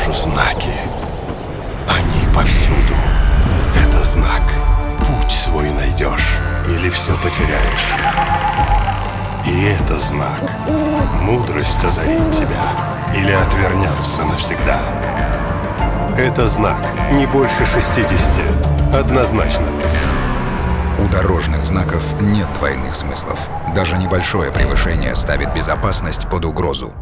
вижу знаки. Они повсюду. Это знак. Путь свой найдешь или все потеряешь. И это знак. Мудрость озарит тебя или отвернется навсегда. Это знак. Не больше 60. Однозначно. У дорожных знаков нет двойных смыслов. Даже небольшое превышение ставит безопасность под угрозу.